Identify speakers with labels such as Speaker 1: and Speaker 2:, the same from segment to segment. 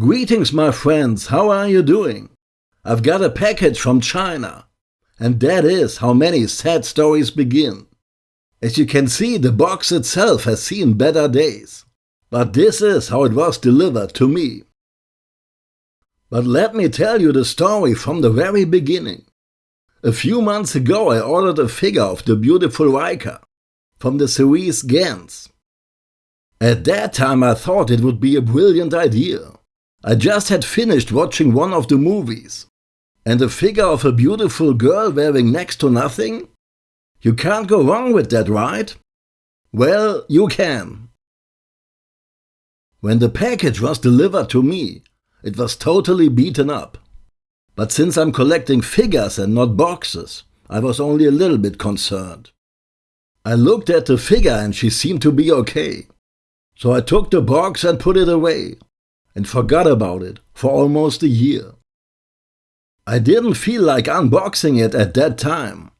Speaker 1: Greetings my friends, how are you doing? I've got a package from China. And that is how many sad stories begin. As you can see, the box itself has seen better days. But this is how it was delivered to me. But let me tell you the story from the very beginning. A few months ago I ordered a figure of the beautiful Rika from the series Gantz. At that time I thought it would be a brilliant idea. I just had finished watching one of the movies. And a figure of a beautiful girl wearing next to nothing? You can't go wrong with that, right? Well, you can. When the package was delivered to me, it was totally beaten up. But since I'm collecting figures and not boxes, I was only a little bit concerned. I looked at the figure and she seemed to be okay. So I took the box and put it away and forgot about it for almost a year. I didn't feel like unboxing it at that time.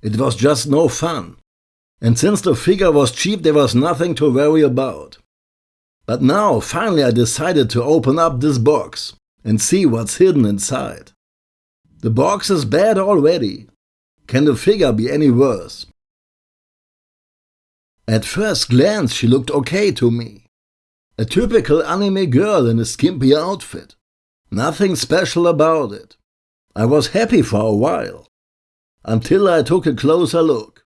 Speaker 1: It was just no fun. And since the figure was cheap there was nothing to worry about. But now finally I decided to open up this box and see what's hidden inside. The box is bad already. Can the figure be any worse? At first glance she looked okay to me. A typical anime girl in a skimpy outfit. Nothing special about it. I was happy for a while. Until I took a closer look.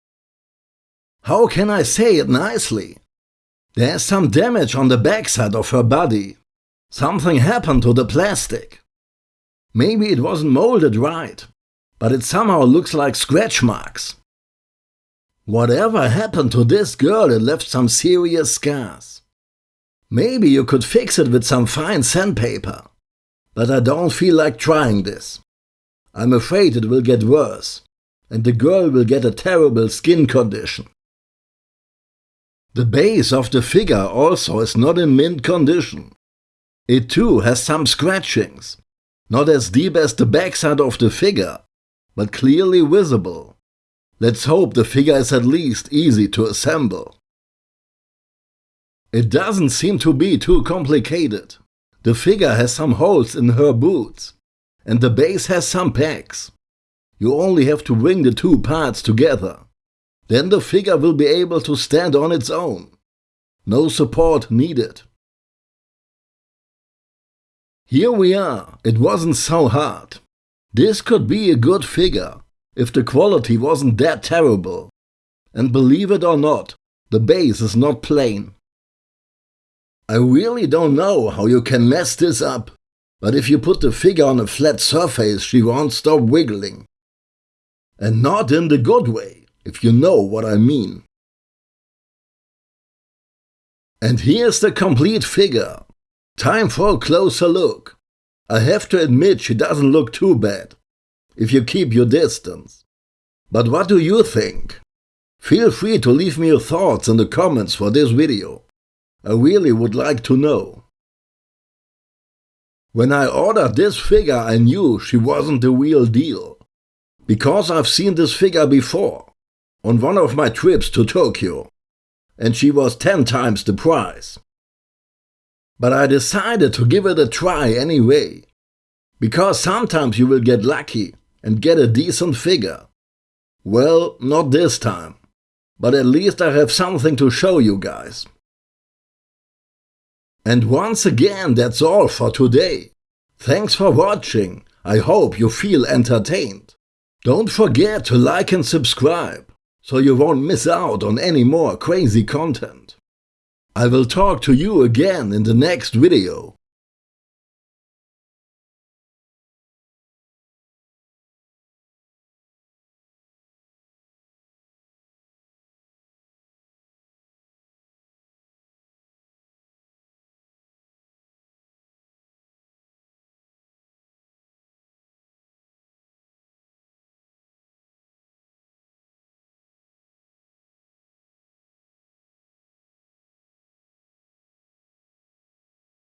Speaker 1: How can I say it nicely? There's some damage on the backside of her body. Something happened to the plastic. Maybe it wasn't molded right, but it somehow looks like scratch marks. Whatever happened to this girl, it left some serious scars. Maybe you could fix it with some fine sandpaper. But I don't feel like trying this. I'm afraid it will get worse, and the girl will get a terrible skin condition. The base of the figure also is not in mint condition. It too has some scratchings, not as deep as the backside of the figure, but clearly visible. Let's hope the figure is at least easy to assemble. It doesn't seem to be too complicated. The figure has some holes in her boots, and the base has some pegs. You only have to bring the two parts together. Then the figure will be able to stand on its own. No support needed. Here we are, it wasn't so hard. This could be a good figure, if the quality wasn't that terrible. And believe it or not, the base is not plain. I really don't know how you can mess this up, but if you put the figure on a flat surface she won't stop wiggling. And not in the good way, if you know what I mean. And here's the complete figure. Time for a closer look. I have to admit she doesn't look too bad, if you keep your distance. But what do you think? Feel free to leave me your thoughts in the comments for this video. I really would like to know. When I ordered this figure I knew she wasn't the real deal. Because I've seen this figure before, on one of my trips to Tokyo, and she was 10 times the price. But I decided to give it a try anyway, because sometimes you will get lucky and get a decent figure. Well, not this time, but at least I have something to show you guys. And once again, that's all for today. Thanks for watching. I hope you feel entertained. Don't forget to like and subscribe, so you won't miss out on any more crazy content. I will talk to you again in the next video.